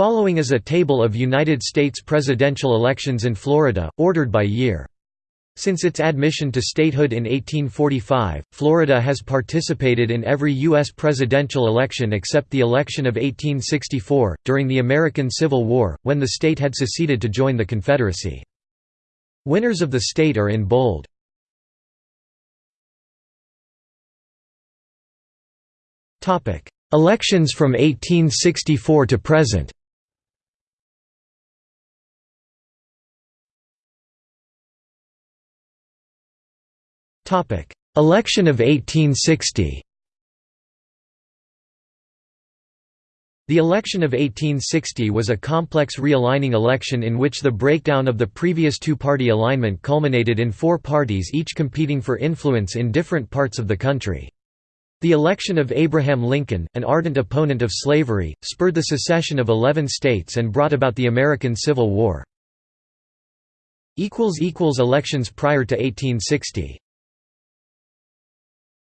Following is a table of United States presidential elections in Florida, ordered by year. Since its admission to statehood in 1845, Florida has participated in every U.S. presidential election except the election of 1864, during the American Civil War, when the state had seceded to join the Confederacy. Winners of the state are in bold. Elections from 1864 to present Election of 1860 The election of 1860 was a complex realigning election in which the breakdown of the previous two-party alignment culminated in four parties each competing for influence in different parts of the country. The election of Abraham Lincoln, an ardent opponent of slavery, spurred the secession of 11 states and brought about the American Civil War. Elections prior to 1860